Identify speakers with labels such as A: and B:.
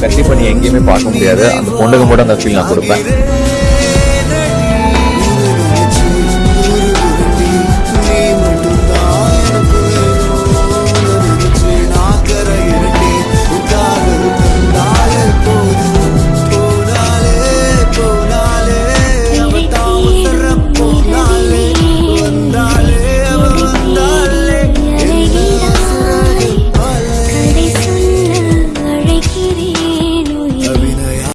A: கண்டிப்பாக நீ எங்கேயுமே பார்க்க முடியாது. அந்த பொண்ணுக்கு கூட அந்த ஃபீல் நான் கொடுப்பேன்.